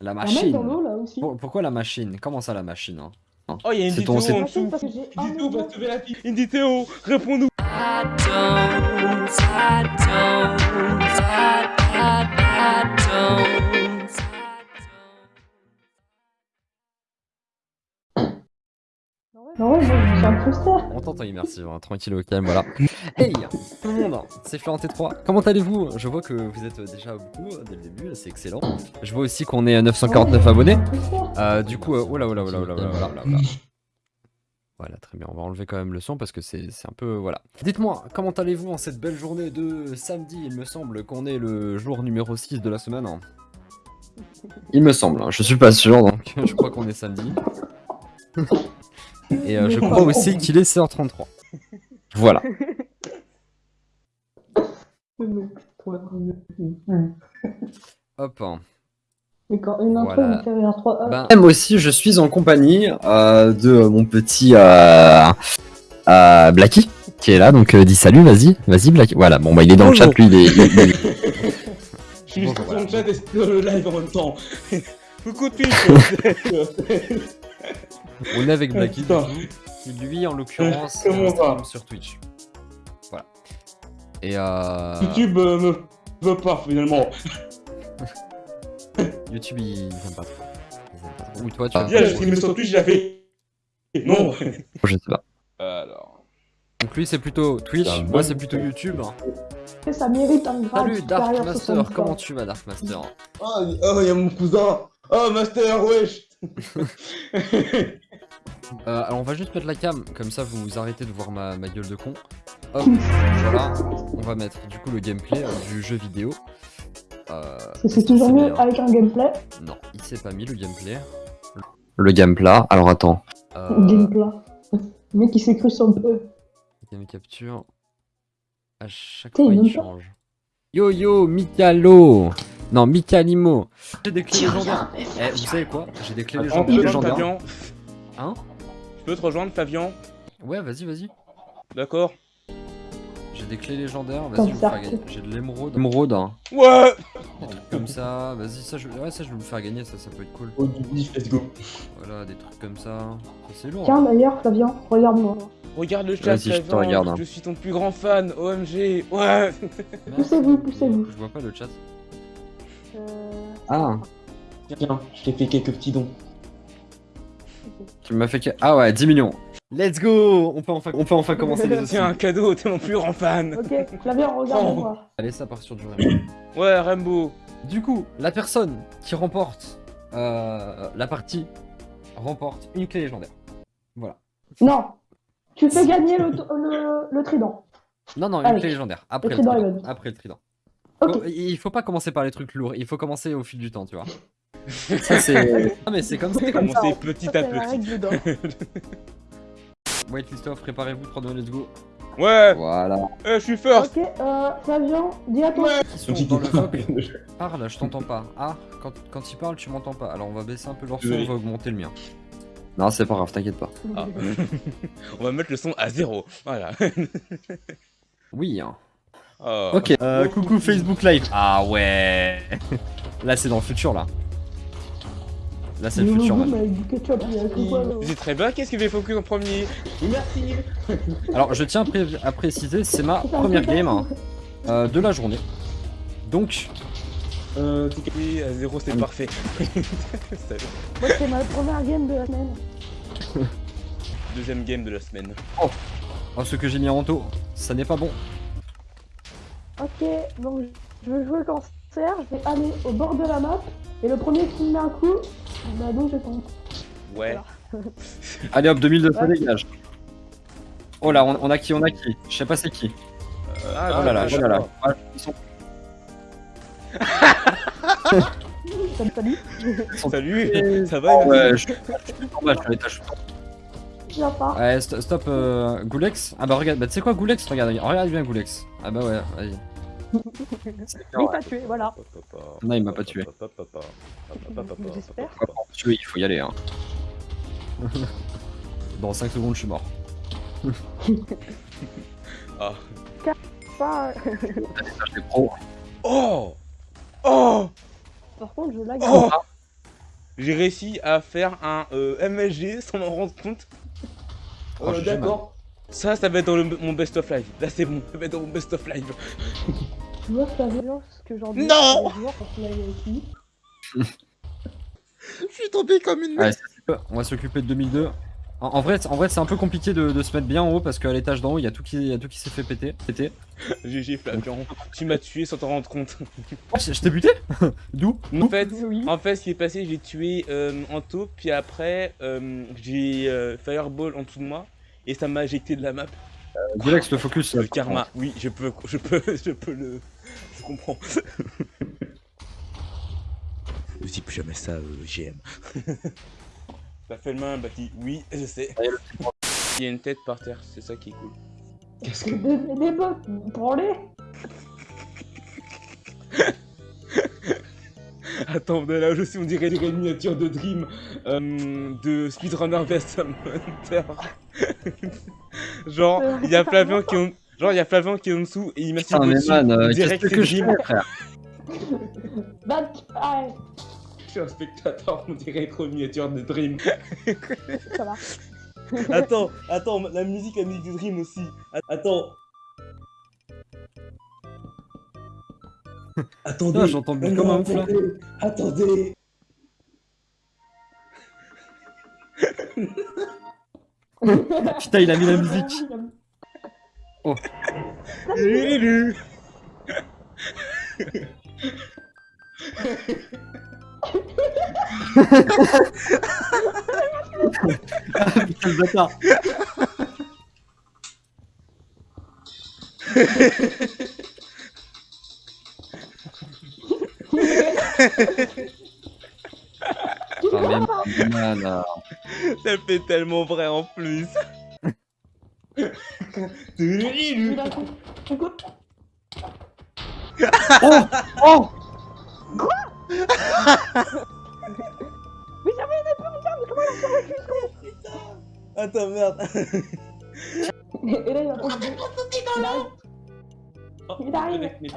La machine. dans l'eau là aussi. Pour- pourquoi la machine? Comment ça la machine hein? Oh, il y a une en Machine dessous. parce que j'ai un Une vidéo million. pour sauver la fille. Une vidéo, Non, moi je un poster. On t'entend immersif, hein, tranquille au calme, voilà. Hey tout le monde, c'est Florent T3. Comment allez-vous? Je vois que vous êtes déjà beaucoup euh, dès le début, c'est excellent. Je vois aussi qu'on est à 949 abonnés. Euh, du coup, euh, oh là, oh là, oh là, oh là, oh là, oh là, oh là. Voilà, très bien. On va enlever quand même le son parce que c'est c'est un peu. Voilà. Dites-moi, comment allez-vous en cette belle journée de samedi? Il me semble qu'on est le jour numéro 6 de la semaine. hein. Il me semble, hein, je suis pas sûr, donc je crois qu'on est samedi. Et euh, je crois aussi qu'il est 16h33. Voilà. Hop. hein. Mais quand une intro Voilà. me fait rire trois heures. Ben, même aussi, je suis en compagnie euh, de mon petit euh, euh, Blacky qui est là, donc euh, dis salut, vas-y, vas-y Blacky. Voilà, bon bah il est dans Bonjour. le chat, lui, il est. il Je suis sur voilà. le chat et sur le live en même temps. Coucou Twitch. On est avec Blacky, qui lui en l'occurrence euh, sur Twitch. Voilà. Et euh, YouTube euh, me veut pas finalement. YouTube il il aime pas trop. Il. Ou toi tu Ah, as Bien, j'ai streamé sur Twitch, j'ai fait. Non. Je sais pas. Alors. Donc lui c'est plutôt Twitch, moi c'est plutôt YouTube. Et ça mérite un grade Salut Dark Master, comment tu vas Dark Master? Oh, oh, y a mon cousin. Oh, Master, wesh. Euh, alors on va juste mettre la cam, comme ça vous arrêtez de voir ma, ma gueule de con. Hop, voilà, on va mettre du coup le gameplay euh, du jeu vidéo. Euh, C'est toujours mieux avec un gameplay. Non, il s'est pas mis le gameplay. Le gameplay, alors attends. Euh, Gameplay. Le mec il s'est cru sur peu. game capture. À chaque fois il change. Yo yo, Mikalo Non, Mikalimo J'ai des clés légendaires. Eh, vous savez quoi J'ai des clés légendaires. je peux te légendaires. Flavian. Hein Je peux te rejoindre, Flavian Ouais, vas-y, vas-y. D'accord. J'ai des clés légendaires, vas-y, je vais vous ça. faire gagner. J'ai de l'émeraude. Émeraude, hein. Ouais. Des trucs comme ça, vas-y, ça je... Ouais, ça je vais vous faire gagner, ça, ça peut être cool. Oh, du bif, let's go. Voilà, des trucs comme ça. C'est lourd. Tiens d'ailleurs, Flavien, regarde-moi. Regarde le chat, Vas-y, je regarde, hein. Je suis ton plus grand fan, OMG. Ouais. Poussez-vous, poussez-vous. Je vois pas le chat. Ah, Tiens, je t'ai fait quelques petits dons. tu m'as fait que... Ah ouais, 10 millions. Let's go on peut, enfin... On peut enfin commencer les Tiens, un cadeau, t'es mon plus grand fan. Ok, Flavien, regarde-moi. Allez, ça part sur du réel. Ouais, Rambo. Du coup, la personne qui remporte euh, la partie remporte une clé légendaire. Voilà. Non, tu fais gagner le, le, le trident. Non, non, une Allez. clé légendaire. Après le, trident, trident. Evan. Après le trident. Il faut pas commencer par les trucs lourds, il faut commencer au fil du temps, tu vois. Ça c'est... Ah mais c'est comme ça. comme ça, Commencer petit Ça, à petit. Wait, Christophe, préparez-vous, 3 2 let's go. Ouais, Voilà. euh, je suis first. Ok, euh, Flavien, dis à toi. Qui sont dans le Parle, je t'entends pas. Ah, quand, quand il parle, tu m'entends pas. Alors on va baisser un peu leur son, on va augmenter le mien. Non, c'est pas grave, t'inquiète pas. Ah. On va mettre le son à zéro. Voilà. Oui, hein. Oh. Ok. Euh, coucou Facebook Live. Ah ouais. Là, c'est dans le futur, là. Là, c'est le futur, là. C'est très bien, qu'est-ce qu'il fait focus en premier? Merci Alors, je tiens à, pré- à préciser, c'est ma première game hein, euh, de la journée. Donc, Euh, à zéro, c'est Ah. parfait. Moi, c'est ma première game de la semaine. Deuxième game de la semaine. oh, ce que j'ai mis en taux, ça n'est pas bon. Ok, donc je veux jouer le cancer, je vais aller au bord de la map, et le premier qui me met un coup, bah donc je tombe. Ouais. Allez hop, 2200 Ouais. dégage. Oh là, on, on a qui, on a qui? Je sais pas c'est qui. Ah, Oh là là, je- oh là là. Ah, ils sont- Salut, salut. Salut, ça va Oh, ouais, je je suis en bas, je suis à l'étage. Ouais, st- stop, euh, Goulex. Ah bah regarde, bah tu sais quoi, Goulex Regarde, regarde bien Goulex. Ah bah ouais, vas-y. Il t'a tué, voilà. Non, il m'a pas tué. J'espère. Tuer, il faut y aller. Hein. Dans 5 secondes, je suis mort. Ah. Oh Oh par contre, je lag. Oh j'ai réussi à faire un euh, MSG sans m'en rendre compte. Oh, Euh, D'accord. Ça, ça va être dans le- mon best of live. Là, c'est bon, ça va être dans mon best of live. Tu vois la violence que j'en dis Non. Je suis tombé comme une Ouais, on va s'occuper de 2002. En, en vrai, en vrai c'est un peu compliqué de, de se mettre bien en haut parce qu'à l'étage d'en haut, il y a tout qui, il y a tout qui s'est fait péter. péter. GG Flavian, tu m'as tué sans t'en rendre compte. Oh, je je t'ai buté D'où? En fait, Oui. en fait, ce qui est passé, j'ai tué euh, Anto, puis après, euh, j'ai euh, Fireball en dessous de moi, et ça m'a éjecté de la map. Dilex, le focus. Le karma, oui, je peux, je peux, je peux le... Je comprends. Ne dis plus jamais ça, euh, GM. T'as fait le main, Baki Oui, je sais. Il y a une tête par terre, c'est ça qui est cool. Qu'est-ce que. Des, des bottes, prends-les Attends, mais là aussi on dirait les miniatures de Dream euh, de Speedrunner vs Hunter. Genre, il y a Flavian qui est en... Genre, il y a Flavian qui est en dessous et il m'a Putain, mais man, euh, direct que je fais, frère Je suis un spectateur, on dirait trop une miniature de Dream. ça va. Attends, attends, la musique, la musique de Dream aussi. Attends. Attendez. Ah, j'entends but comme un ouf. Attendez. Putain, il a mis la musique. Lulu. Putain, le bâtard. Ça fait tellement vrai en plus. Oh Oh mais j'avais mais comment il a survécu Attends, merde. Et là, il arrive. Arrive. Avec mes-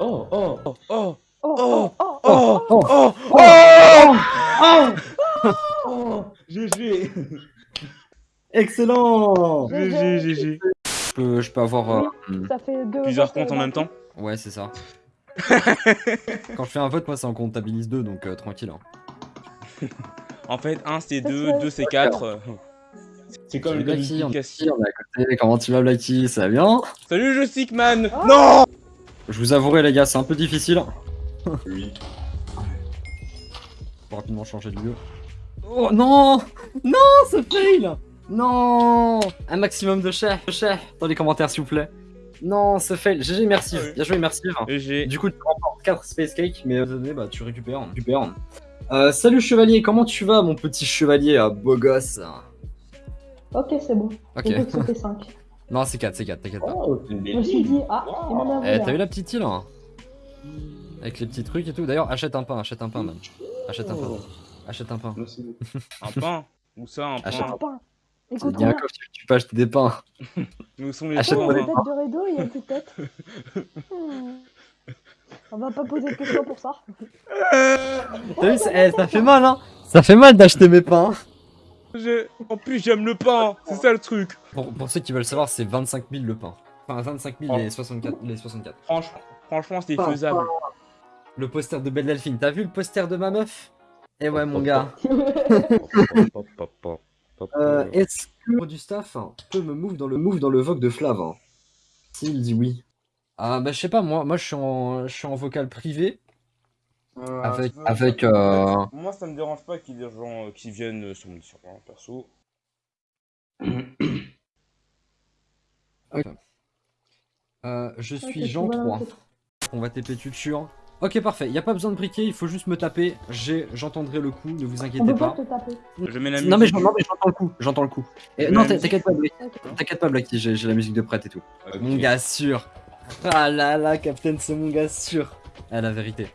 Oh, oh. Oh, oh, Oh, oh, oh, oh, oh, oh, oh, Oh. GG. Excellent GG, GG. je peux, je peux avoir... euh, hmm. Plusieurs comptes en euh, même temps Ouais, c'est ça. Quand je fais un vote, moi, ça en comptabilise deux, donc euh, tranquille. hein. En fait, 1 c'est Ça 2, serait- 2 c'est 4. C'est comme le Blacky, on est. Comment tu vas, Blacky Ça va bien Salut, je Sickman Oh. Non Je vous avouerai, les gars, c'est un peu difficile. Oui. Faut rapidement changer de lieu. Oh non Non, ce fail Non Un maximum de de chais dans les commentaires, s'il vous plaît. Non, ce fail. GG, merci. Ah oui. Bien joué, merci. GG. Du coup, tu remportes 4 Space Cake, mais euh, bah, tu récupères. tu récupères. Euh, salut chevalier, comment tu vas, mon petit chevalier à beau gosse? Ok, c'est bon. Ok. J'ai cru que c'était 5. Non, c'est 4, c'est 4, t'inquiète pas. Oh, c'est une Je belle me suis île. dit, ah, il m'en a Eh, t'as vu la petite île hein Avec les petits trucs et tout. D'ailleurs, achète un pain, achète un pain, man. Achète un pain. Oh. Achète un pain. Un pain Où ça, un Achète pain Un pain. Il Écoute, y a coffre, tu, tu peux acheter des pains. Où sont les Achète pains une des tête de rideau, il y a une petite tête. On va pas poser de questions pour ça. T'as vu, ça, eh, ça fait mal, hein Ça fait mal d'acheter mes pains. En plus, j'aime le pain C'est ça le truc Pour, pour ceux qui veulent savoir, c'est 25 000 le pain. Enfin, 25 000 Oh. les 64. Les 64. Franchement, franchement c'est Pain, faisable. Le poster de Belle Delphine. T'as vu le poster de ma meuf? Eh ouais, mon gars. Euh, Est-ce que du staff hein, peut me move dans le move dans le vogue de Flav hein? S'il dit oui. Ah bah je sais pas, moi, moi je suis en, je suis en vocal privé avec, avec euh... Moi, ça me dérange pas qu'il y ait des gens euh, qui viennent euh, sur mon sur mon perso. euh, je suis tu Jean vois, 3. c'est- On va TP. Ok parfait, y a pas besoin de briquer, il faut juste me taper. J'entendrai le coup, ne vous On inquiétez peut pas pas. te taper. Je mets la musique. Non mais, j'entends le coup, j'entends le coup. Et, Mais non t'inquiète pas, Blacky, t'inquiète pas Blacky, j'ai la musique de prête et tout. Mon gars sûr. Ah là là, Captain, c'est mon gars sûr. Ah la vérité.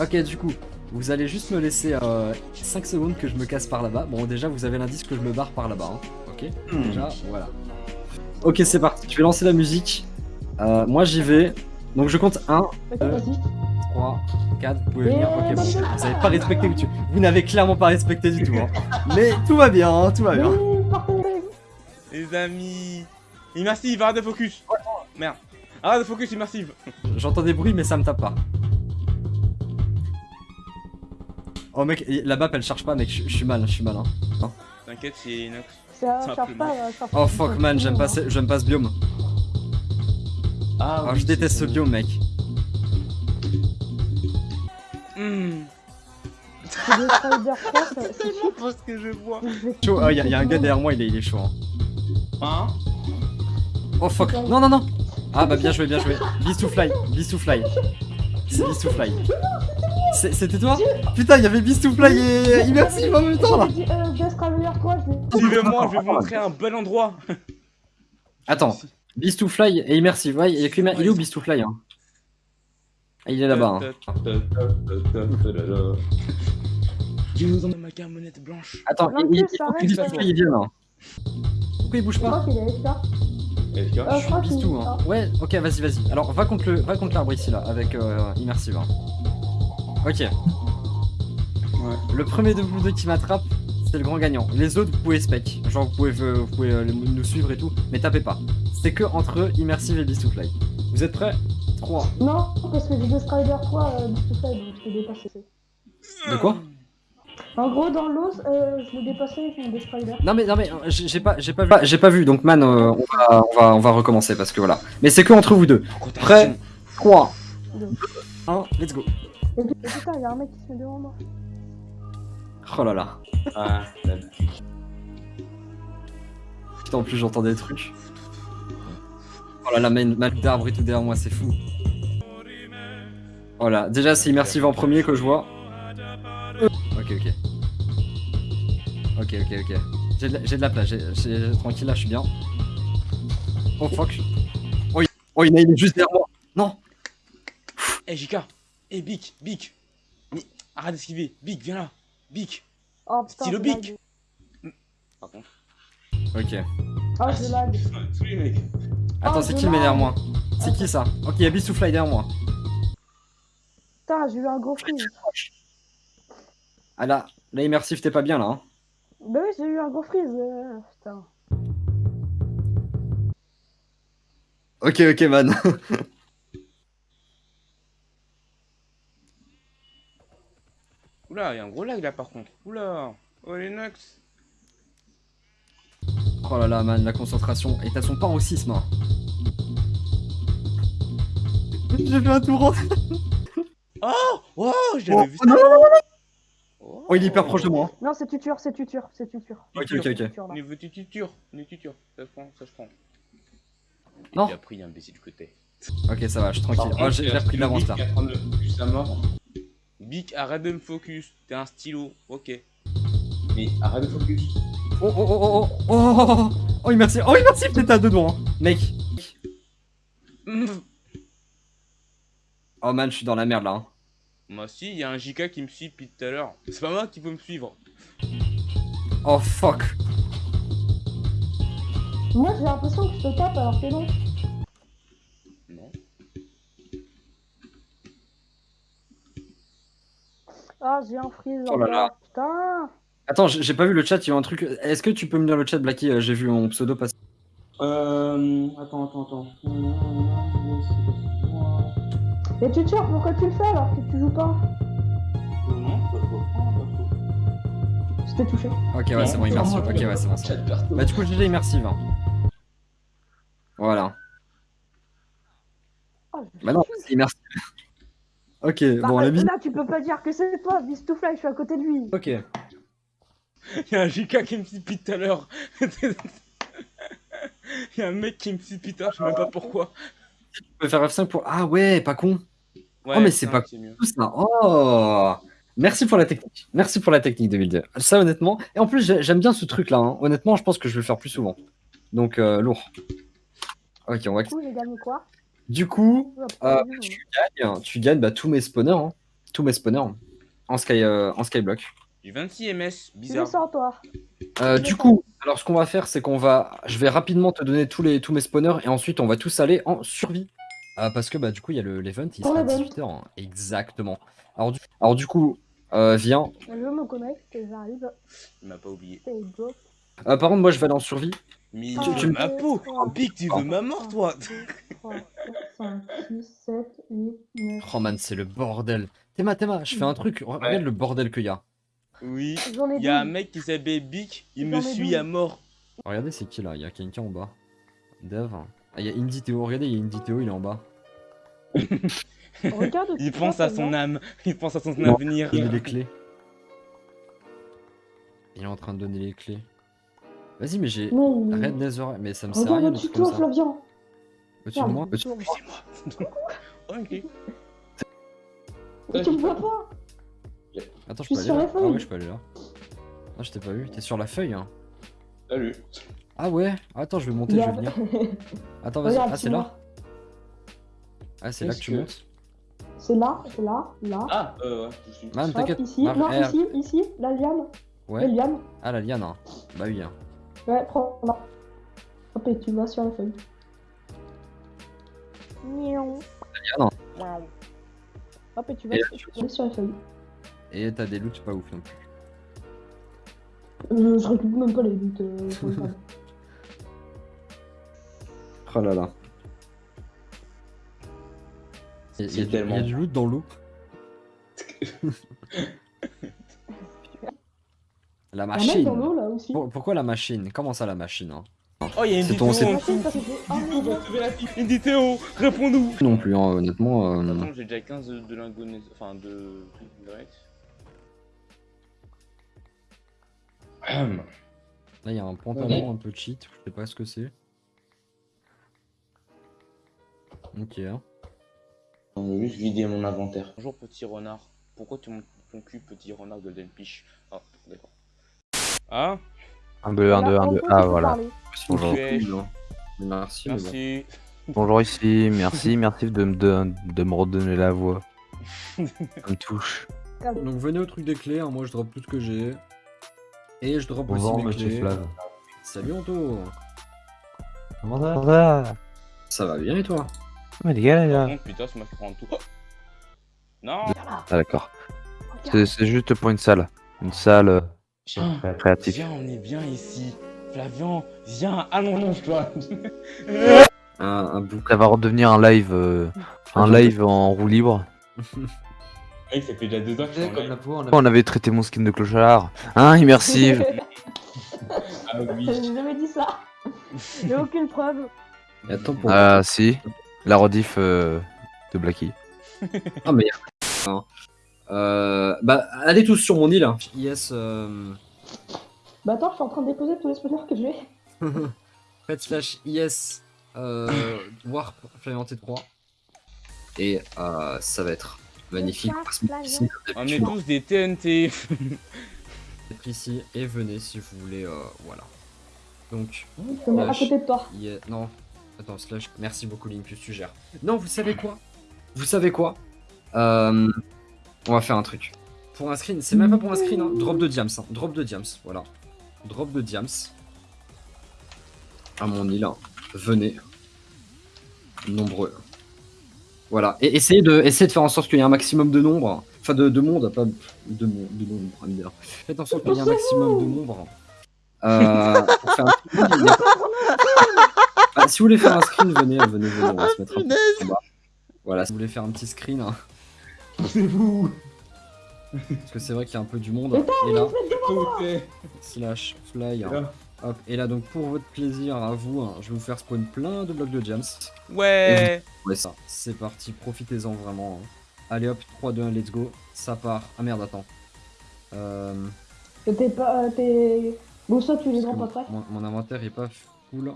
Ok, du coup, vous allez juste me laisser 5 secondes que je me casse par là-bas. Bon, déjà, vous avez l'indice que je me barre par là-bas. hein. Ok, déjà, voilà. Ok, c'est parti. Je vais lancer la musique. Euh, moi, j'y vais. Donc, je compte 1, Ok, Euh. vas-y. 3, 4, vous pouvez venir. Ok, Et- bon, vous avez pas respecté, tu- vous n'avez clairement pas respecté du tout. hein. Mais tout va bien, hein, tout va bien. Les amis. Immersive, arrête de focus. Merde. Arrête de focus, immersive. J'entends des bruits, mais ça me tape pas. Oh mec, la map elle charge pas, mec, je suis mal, je suis mal. Hein. T'inquiète, c'est Inox. Ça charge pas, ça charge Oh pas. fuck man, j'aime pas, pas ce biome. Ah, Oh, je déteste ce biome, mec. Hmm. C'est des Spider 3, ça- c'est C'est cheap. pas ce que je vois. Chaud, oh, y, a- y a un gars derrière moi, il est, il est chaud. Hein. Hein Oh fuck, non, non, non. Ah bah bien joué, bien joué. Beast to fly, Beast to fly. C'est Beast to fly. C'est- C'était toi Putain, il y avait Beast to fly et Immersive en même temps là. Euh, Death Traveler 3, je l'ai. Suivez-moi, je vais vous montrer un bel endroit. Attends, Beast to fly et Immersive, ouais, il y a que Immer- Il est où Beast to fly hein? Ah, Il est là-bas. Hein. Je vous emmène ma camionnette blanche. Attends, Non, il, il- faut que reste, Beast to euh, fly il vienne. Hein. Pourquoi il bouge Je pas crois qu'il est FK. Euh, Je je crois suis qu'il Bistou, est hein. Ouais, ok, vas-y, vas-y. Alors, va contre le, va contre l'arbre ici, là, avec euh, Immersive. hein. Ok. Le premier de vous deux qui m'attrape, c'est le grand gagnant. Les autres, vous pouvez spec. Genre, vous pouvez, euh, vous pouvez euh, nous suivre et tout, mais tapez pas. C'est que entre Immersive et Beast to Fly. Vous êtes prêts? 3. Non, parce que j'ai Death Rider 3, euh, tout ça, donc je l'ai dépassé. De quoi? En gros, dans l'os, euh, je l'ai dépassé avec mon Death Rider. Non mais non mais euh, j'ai pas j'ai pas vu j'ai pas vu donc man euh, on va on va on va recommencer parce que voilà. Mais c'est que entre vous deux. Prêt 3 2 1 let's go. Et puis, putain, y'a un mec qui se met devant moi. Oh là là. Ah, la- Putain en plus j'entends des trucs. Oh là là mal d'arbre et tout derrière moi c'est fou. Oh là déjà c'est immersif en premier que je vois. Ok ok. Ok ok ok. J'ai de, la- j'ai de la place, j'ai- j'ai- tranquille là je suis bien. Oh fuck. Oh il, oh, il est il est juste derrière moi. Non. Eh JK. Eh Bic, Bic. Mais arrête d'esquiver. Bic, viens là. Bic. Oh putain. Stylo bic. lag. Par contre. Ok. Ah, je lag. Attends, Oh, c'est qui le derrière moi C'est qui ça Ok, il y a Beast to Fly derrière moi. Putain, j'ai eu un gros freeze. Ah là, là, immersif, t'es pas bien là. Hein. Bah oui, j'ai eu un gros freeze. euh, putain. Ok, ok, man. Oula, il y a un gros lag là par contre. Oula. Oh les Nox. Oh là là, man, la concentration. Et t'as son paroxysme. Hein. J'ai fait un tour. Oh Oh, je Oh, vu non, ça. Oh, Oh, il est hyper proche de moi. Non, c'est tuture, c'est tuture, c'est tuture. Ok, ok, ok. Là. Niveau tuture, niveau tuture. Ça se prend, ça se prend. Non. Il a pris imbécile que t'es. Ok, ça va, je suis tranquille. Oh, j'ai repris de l'avance là. Est à. Bic, arrête de me focus. T'es un stylo. Ok. Mais arrête de focus. Oh, oh, oh, oh, oh, oh, immersif. Oh, oh. oh immersif, t'étais oh, à deux doigts, hein. mec. Oh man, je suis dans la merde là. Hein. Moi si, y a un JK qui me suit depuis tout à l'heure. C'est pas moi qui peux me suivre. Oh fuck. Moi j'ai l'impression que je te tape alors que non. Non. Ah, j'ai un freeze. Oh là là. Putain. Attends, j'ai pas vu le chat, il y a un truc. Est-ce que tu peux me dire le chat, Blacky Euh, J'ai vu mon pseudo passer. Euh. Attends, attends, attends. Et tuture, pourquoi tu le fais alors que tu joues pas? Non. Pas trop. C'était touché. Ok, ouais, c'est bon, immersif. Ok, ouais, c'est bon. Bah du coup GG immersive. hein. Voilà. Oh, je- Bah non, c'est immersif. Ok, Bah, bon euh, la vie. Là, tu peux pas dire que c'est toi, Fly, je suis à côté de lui. Ok. Il y a un JK qui me suit depuis tout à l'heure. Il y a un mec qui me à l'heure, je sais même pas pourquoi. Tu peux faire F5 pour. Ah ouais, pas con. Ouais, mais c'est pas-. Tout ça. Oh Merci pour la technique. Merci pour la technique 2002. Ça honnêtement. Et en plus j'ai- j'aime bien ce truc là. hein. Honnêtement, je pense que je vais le faire plus souvent. Donc euh, lourd. Ok, on va. Du coup, j'ai gagné quoi? Du coup, euh, gagnes, tu gagnes bah, tous mes spawners. hein. Tous mes spawners. En, sky, euh, en skyblock. J'ai 26 MS, bizarre. descends, toi. Euh, du coup, alors ce qu'on va faire, c'est qu'on va, je vais rapidement te donner tous les tous mes spawners et ensuite on va tous aller en survie. Ah, parce que bah du coup il y a le l'event, il sera à l'event. 18h. Exactement. Alors du, alors, du coup, euh, viens. Je me connecte j'arrive. Il m'a pas oublié. Euh, par contre, moi je vais aller en survie. Mais Tu- tu ma peau Pic, tu veux ma mort, toi 3, 4, 5, 6, 7, 8, 9. Oh man, c'est le bordel. Théma, Théma, je fais un truc. Regarde le bordel qu'il y a. Oui. Il y a un 12. mec qui s'appelle Bic, il me suit à mort. Regardez, c'est qui là? Il y a quelqu'un en bas. Dev. Ah, il y a Indie Théo. Regardez, il y a Indie Théo, il est en bas. Regarde. Il pense à son âme, il pense à son Non. avenir. Donner les clés. Il est en train de donner les clés. Vas-y, mais j'ai. Non, il- Red Nether. Mais ça me sert à Regarde rien de au-dessus. Flavien. Au-dessus de moi Au-dessus- Regarde, C'est moi? ok. Mais tu me vois pas Attends, je Je suis peux aller sur là la Ah feuille. ouais, je peux aller là. Ah, je t'ai pas vu. T'es sur la feuille, hein. Salut. Ah, Ah ouais Attends, je vais monter, je vais venir. Attends, vas-y. Ah, c'est là. Ah, c'est là que tu montes C'est là, c'est là, là. Ah, euh, ouais, je suis. Man, t'inquiète. ici, non, R. ici, ici, la liane. Ouais. La liane. Ah, la liane. hein. Bah oui. hein. Ouais, prends là. Hop, et tu vas sur la feuille. Miaou. liane. Hop, et tu vas Et sur, tu vas sur la feuille. Et t'as des loots pas ouf non plus. Euh, je récupère même pas les doutes. Euh. Oh là là. Il y, y tellement- il y a du loot dans l'eau. la mec machine. dans l'eau là aussi. Pour- pourquoi la machine? Comment ça la machine hein? Oh, il y a une C'est ton- vidéo c'est- en Machine, dessous. parce que j'ai un On va million. sauver la fille. Indie Théo, réponds-nous Non plus, hein, honnêtement. euh, Attends, j'ai déjà 15 de, de lingots, enfin de trucs Là, il y a un pantalon un peu cheat, je sais pas ce que c'est. Ok. hein. On va juste vider mon inventaire. Bonjour petit renard. Pourquoi tu montes ton cul petit renard Golden Fish Ah, d'accord. Ah, 1, 2, 1, 2, 1, 2. Voilà, Ah, voilà. Bonjour. Hein. Merci. merci. Bonjour ici, merci, merci de, me- de, de me redonner la voix. Ça me touche. Donc venez au truc des clés, hein, moi je drop tout ce que j'ai. Et je drop Bonjour, aussi mes clés. Flav. Salut Anto Comment ça Comment ça va bien et toi? Mais les gars, là. putain, ça m'a fait prendre tout. Oh non Ah, d'accord. C'est juste pour une salle. Une salle euh, créative. Viens, on est bien ici. Flavian, viens, allonge-toi. Un, un bouc. Ça va redevenir un live, euh, un live en roue libre. Mec, ça fait déjà deux ans que je suis en Comme live. la peau, on avait traité mon skin de clochard. Hein, immersive. Ah oui. J'ai jamais dit ça. J'ai aucune preuve. Et attends pour. Ah, si. La rediff euh, de Blacky. Ah mais. Euh, bah allez tous sur mon île. hein. Yes. Euh... Bah attends, je suis en train de déposer tous les spawners que j'ai. Faites slash yes. Euh, warp Flavianté 3. Et euh, ça va être magnifique. On est tous des TNT. Être ici et venez si vous voulez. euh, voilà. Donc. À côté de toi. Yeah, non. Attends, slash. Merci beaucoup, Limpus, tu gères. Non, vous savez quoi? Vous savez quoi? Euh, On va faire un truc. Pour un screen, c'est même pas pour un screen, hein. drop de diams. hein. Drop de diams, voilà. Drop de diams. À mon île. hein. Venez. Nombreux. Voilà. Et essayez de, essayez de faire en sorte qu'il y ait un maximum de nombre. Enfin, de, de monde, pas de, de nombre. Faites en sorte qu'il y ait un maximum de nombre. Euh, pour faire un screen, il y a- ah, si vous voulez faire un screen, venez, venez, venez, on va se mettre un peu bas. Voilà, si vous voulez faire un petit screen, hein, C'est vous. parce que c'est vrai qu'il y a un peu du monde. Et là, slash fly, hein. Hop. Et là, donc pour votre plaisir à vous, hein, je vais vous faire spawn plein de blocs de jams. Ouais. Ouais, ça, c'est parti, profitez-en vraiment. hein. Allez hop, 3, 2, 1, let's go. Ça part. Ah merde, attends. Euh, T'es pas. euh, T'es. Bon, ça, tu les rends pas mon, prêts. mon- mon inventaire est pas full.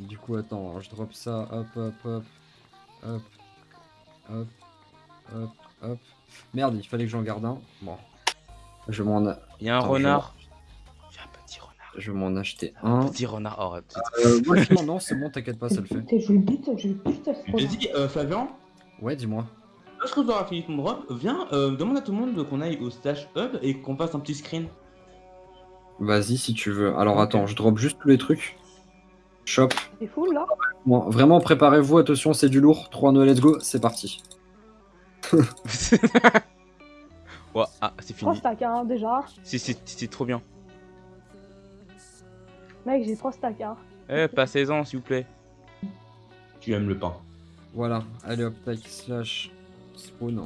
Du coup, attends, je drop ça. Hop, hop, hop. Hop. Hop. Hop. Hop. Merde, il fallait que j'en garde un. Bon. Je m'en Il y a un Attends, je renard. Je vais m'en acheter un. Petit renard. Oh, Euh, moi, je- non, c'est bon, t'inquiète pas, ça le fait. Je le bute, je le bute, ce trop. Vas-y, euh, Flavian. Ouais, dis-moi. Lorsque tu auras fini ton drop, viens, euh, demande à tout le monde qu'on aille au slash hub et qu'on fasse un petit screen. Vas-y si tu veux. Alors attends, je drop juste tous les trucs. Chop. C'est full là Bon, vraiment, préparez-vous, attention, c'est du lourd. 3 no, let's go, c'est parti. Ouais, ah, c'est 3 fini. stacks hein, déjà. C'est- C'est c'est trop bien. Mec, j'ai 3 stacks hein. Eh, passez-en, s'il vous plaît. Tu aimes le pain. Voilà, allez hop, tac, slash, spawn.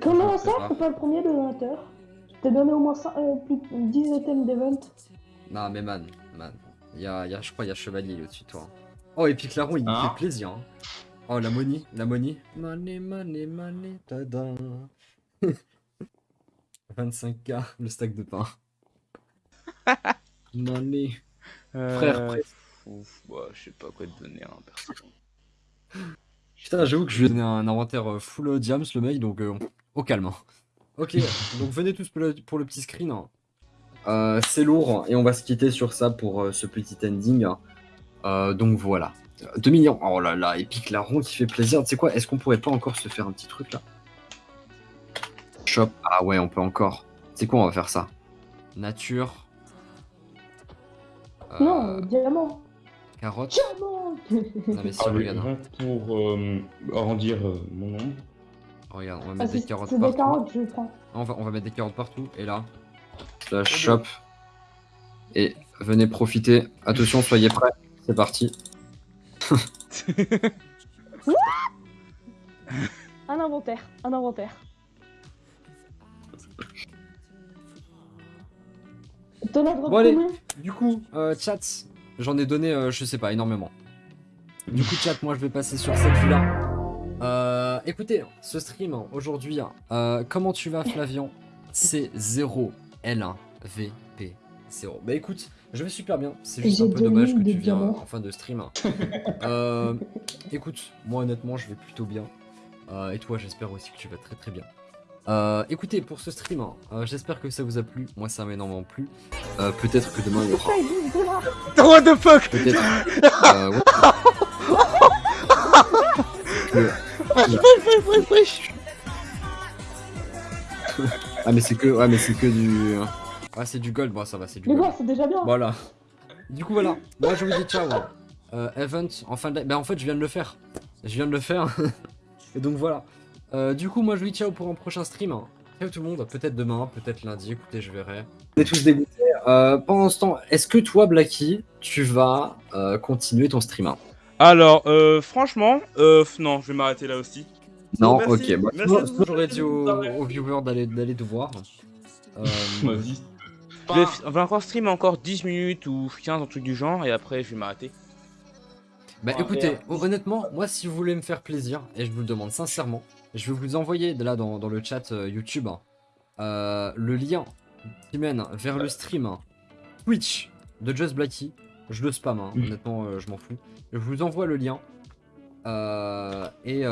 Comment ça, pas. t'es pas le premier de donateur Je t'ai donné au moins euh, plus de 10 items d'event. Non, mais man, man. Y a, y a, je crois qu'il y a Chevalier au-dessus de toi. Oh, et puis Claron, il me Hein fait plaisir. hein. Oh, la money, la money. Money, money, money, tada. 25k, le stack de pain. Frère, Euh, frère. Ouf, bah, je sais pas quoi te donner, hein, perso. Putain, j'avoue que je lui ai donné un inventaire euh, full euh, diams, le mec, donc euh, au calme. hein. Ok, donc venez tous pour le, pour le petit screen. hein. Euh, c'est lourd, et on va se quitter sur ça pour euh, ce petit ending. Euh, donc voilà. 2 millions. Oh là là, Epic Larron qui fait plaisir. Tu sais quoi, est-ce qu'on pourrait pas encore se faire un petit truc là? Shop. Ah ouais, on peut encore. C'est quoi, on va faire ça? Nature. Euh, Non, diamant. Carotte. Diamant Non mais si, Ah, regarde. hein. pour euh, arrondir euh, mon nombre. Regarde, on va Ah, mettre des carottes c'est des partout. carottes, je prends. On va, on va mettre des carottes partout. Et là, slash shop. Et venez profiter. Attention, soyez prêts. C'est parti. Un inventaire, un inventaire. T'en as Bon, allez. Du coup, euh, chat, j'en ai donné, euh, je sais pas, énormément. Du coup, chat, moi je vais passer sur cette vue-là. Euh, écoutez, ce stream aujourd'hui, euh, comment tu vas, Flavian C'est 0 L1 VP 0. Bah écoute, je vais super bien. C'est juste un peu dommage que tu viens diamants. en fin de stream. Euh, écoute, moi honnêtement, je vais plutôt bien. Euh, et toi, j'espère aussi que tu vas très très bien. Euh, écoutez, pour ce stream, euh, j'espère que ça vous a plu. Moi, ça m'a énormément plu. Euh, Peut-être que demain il y aura. Paye 12 dollars What the fuck? Peut-être. euh, Ah mais c'est que ouais mais c'est que du ouais c'est du gold bon ça va c'est du Mais gold bon, c'est déjà bien. voilà du coup voilà moi je vous dis ciao euh, event en fin de bah en fait je viens de le faire je viens de le faire et donc voilà Euh, du coup moi je vous dis ciao pour un prochain stream ciao tout le monde peut-être demain peut-être lundi écoutez je verrai on est tous dégoûtés Euh, pendant ce temps est-ce que toi Blacky tu vas euh, continuer ton stream Alors, euh, franchement, euh, non, je vais m'arrêter là aussi. Non, Merci. ok. Bah, j'aurais dit aux, aux viewers d'aller d'aller te voir. Euh, Vas-y. Je vais, f- on va encore stream encore 10 minutes ou 15, un truc du genre, et après je vais m'arrêter. bah Ah, écoutez, honnêtement, moi si vous voulez me faire plaisir, et je vous le demande sincèrement, je vais vous envoyer là dans, dans le chat euh, YouTube euh, le lien qui mène vers le stream Twitch de Just Blacky. Je le spam, hein, honnêtement, euh, je m'en fous. Je vous envoie le lien. Et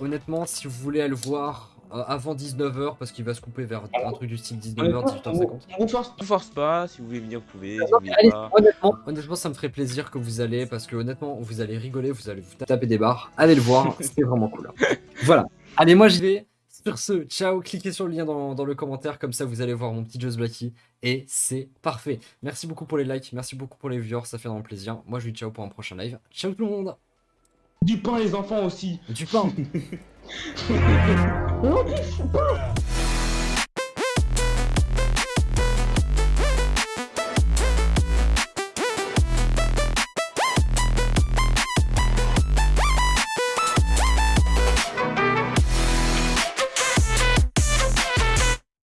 honnêtement, si vous voulez aller le voir avant 19h, parce qu'il va se couper vers un truc du style 19h, 18h50. On vous force, on vous force pas, si vous voulez venir, vous pouvez, si vous Non, voulez mais allez, pas. honnêtement, honnêtement, ça me ferait plaisir que vous allez, parce que honnêtement, vous allez rigoler, vous allez vous taper des barres. Allez le voir, c'est vraiment cool. Voilà. Allez, moi j'y vais. Sur ce, ciao, cliquez sur le lien dans, dans le commentaire, comme ça vous allez voir mon petit Just Blacky, et c'est parfait. Merci beaucoup pour les likes, merci beaucoup pour les viewers, ça fait vraiment plaisir. Moi je vous dis ciao pour un prochain live. Ciao tout le monde Du pain les enfants aussi. Du pain Non,